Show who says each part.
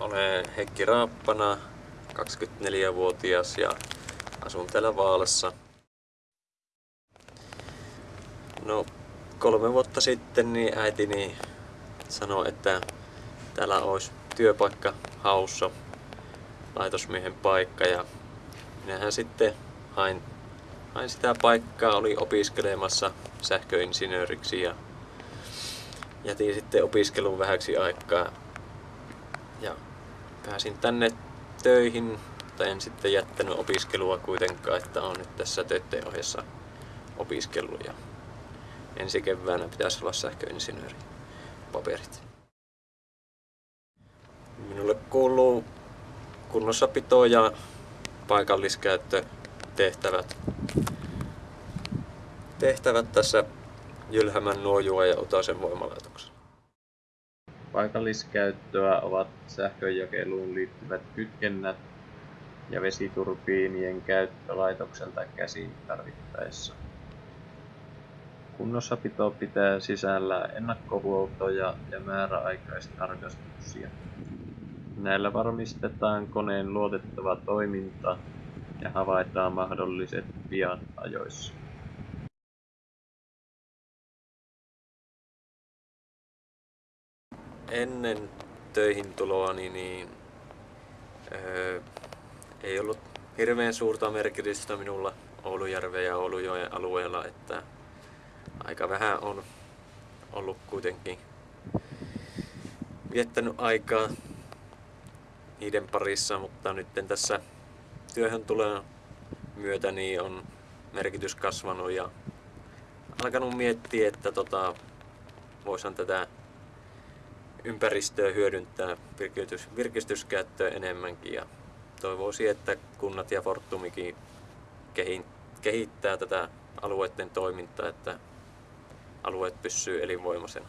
Speaker 1: Olen Heikki Raappana, 24-vuotias ja asun täällä Vaalassa. No, kolme vuotta sitten niin äitini sanoi, että täällä olisi työpaikka haussa, laitosmiehen paikka ja minähän sitten hain, hain sitä paikkaa, oli opiskelemassa sähköinsinööriksi ja jätin sitten opiskelun vähäksi aikaa ja pääsin tänne töihin, mutta en sitten jättänyt opiskelua kuitenkaan, että on nyt tässä töiden ohjassa opiskellut ja ensi keväänä pitäisi olla sähköinsinööri paperit. Minulle kuuluu kunnossapito ja paikalliskäyttötehtävät tehtävät tässä Jylhämän nuojua ja Utasen voimalaitoksella.
Speaker 2: Paikalliskäyttöä ovat sähkönjakeluun liittyvät kytkennät ja vesiturbiinien käyttö laitokselta käsin tarvittaessa. Kunnossapito pitää sisällä ennakkohuoltoja ja määräaikaistarkastuksia. Näillä varmistetaan koneen luotettava toiminta ja havaitaan mahdolliset viat ajoissa.
Speaker 1: Ennen töihin tuloani niin öö, ei ollut hirveän suurta merkitystä minulla Oulujärven ja Oulujoen alueella, että aika vähän on ollut kuitenkin viettänyt aikaa niiden parissa, mutta nyt tässä työhön tulee myötä niin on merkitys kasvanut ja alkanut miettiä, että tota, voisin tätä ympäristöä hyödyntää virkistys, virkistyskäyttöä enemmänkin ja toivoisin, että kunnat ja Fortumikin kehittää tätä alueiden toimintaa, että alueet pysyy elinvoimaisena.